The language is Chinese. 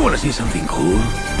You want to see something cool?